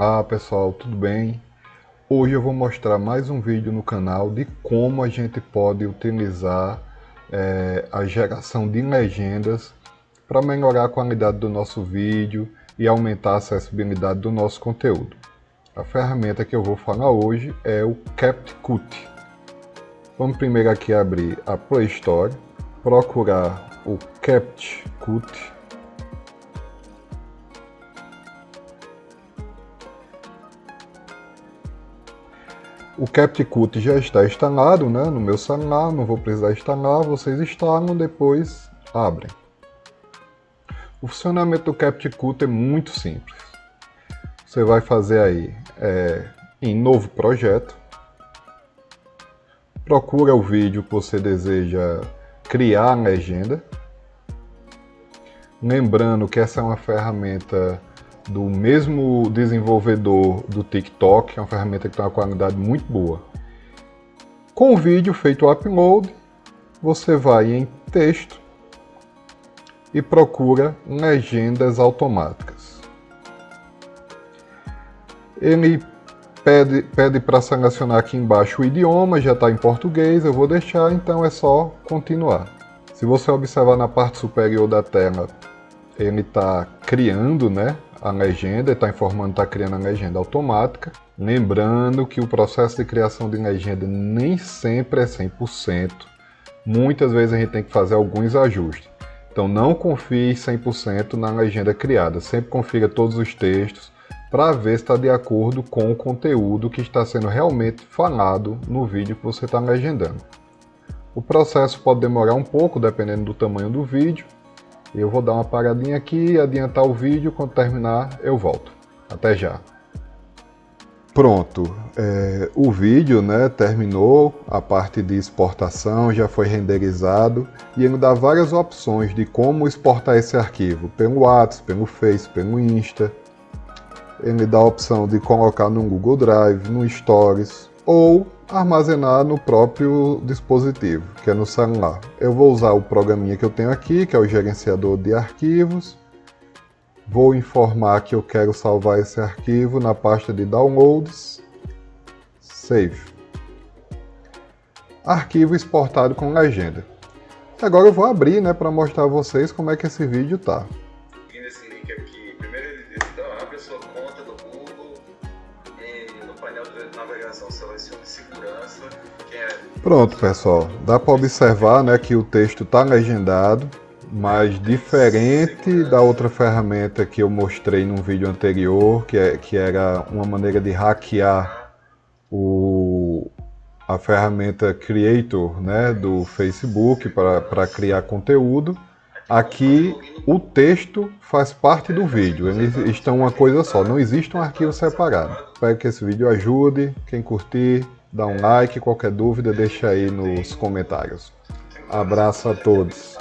Olá pessoal, tudo bem? Hoje eu vou mostrar mais um vídeo no canal de como a gente pode utilizar é, a geração de legendas para melhorar a qualidade do nosso vídeo e aumentar a acessibilidade do nosso conteúdo. A ferramenta que eu vou falar hoje é o CapCut. Vamos primeiro aqui abrir a Play Store, procurar o CapCut O CapCut já está instalado né, no meu celular, não vou precisar instalar, vocês instalam, depois abrem. O funcionamento do CapCut é muito simples. Você vai fazer aí é, em novo projeto, procura o vídeo que você deseja criar a legenda. Lembrando que essa é uma ferramenta do mesmo desenvolvedor do TikTok, é uma ferramenta que tem uma qualidade muito boa. Com o vídeo feito o upload, você vai em texto e procura legendas automáticas. Ele pede, para selecionar aqui embaixo o idioma, já está em português, eu vou deixar, então é só continuar. Se você observar na parte superior da tela, ele está criando né, a legenda, está informando que está criando a legenda automática. Lembrando que o processo de criação de legenda nem sempre é 100%. Muitas vezes a gente tem que fazer alguns ajustes. Então não confie 100% na legenda criada. Sempre confira todos os textos para ver se está de acordo com o conteúdo que está sendo realmente falado no vídeo que você está legendando. O processo pode demorar um pouco, dependendo do tamanho do vídeo, eu vou dar uma paradinha aqui, adiantar o vídeo, quando terminar eu volto. Até já. Pronto, é, o vídeo né, terminou, a parte de exportação já foi renderizado e ele dá várias opções de como exportar esse arquivo, pelo WhatsApp, pelo Face, pelo Insta. Ele dá a opção de colocar no Google Drive, no Stories ou armazenar no próprio dispositivo, que é no celular. Eu vou usar o programinha que eu tenho aqui, que é o gerenciador de arquivos. Vou informar que eu quero salvar esse arquivo na pasta de downloads. Save. Arquivo exportado com legenda. Agora eu vou abrir né, para mostrar a vocês como é que esse vídeo está. Selecione segurança. É... Pronto, pessoal. Dá para observar né, que o texto está legendado, mas diferente da outra ferramenta que eu mostrei no vídeo anterior, que, é, que era uma maneira de hackear o, a ferramenta Creator né, do Facebook para criar conteúdo. Aqui o texto faz parte do vídeo, eles estão uma coisa só, não existe um arquivo separado. Espero que esse vídeo ajude, quem curtir, dá um like, qualquer dúvida deixa aí nos comentários. Abraço a todos.